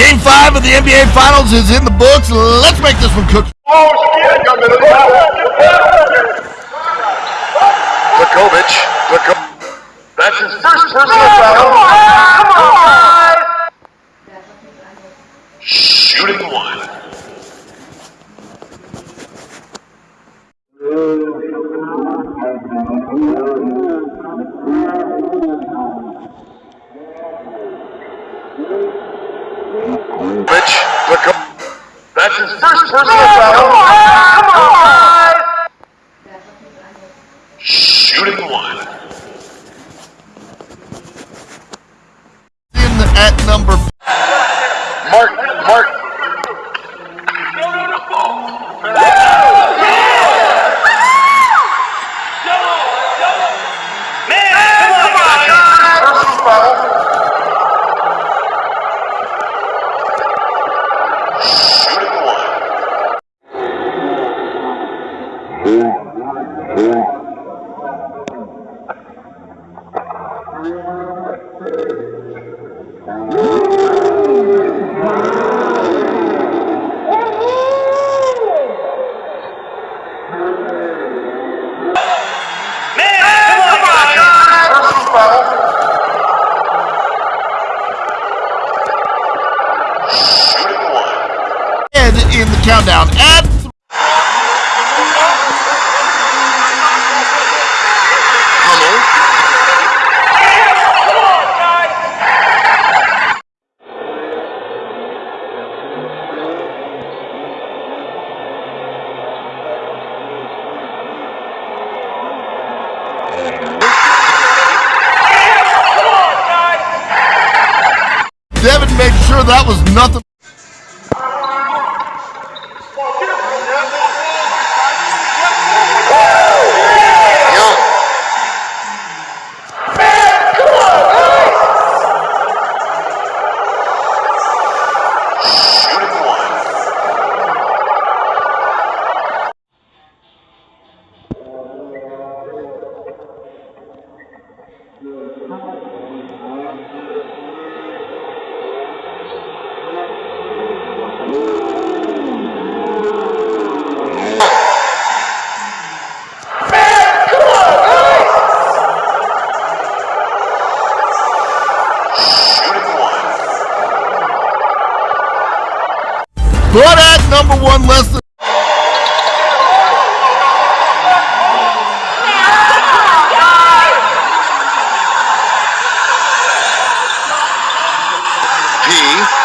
Game five of the NBA Finals is in the books. Let's make this one cook. Oh, shit. Vukovic. Vuko- That's his first personal foul. Shooting one. Vukovic. His first personal foul. Shooting one. In at number Mark, Mark. Personal foul. Shooting one. Personal foul. Shooting one. head in the countdown. At sure that was nothing. Young. Shooting But at number one, lesson. P.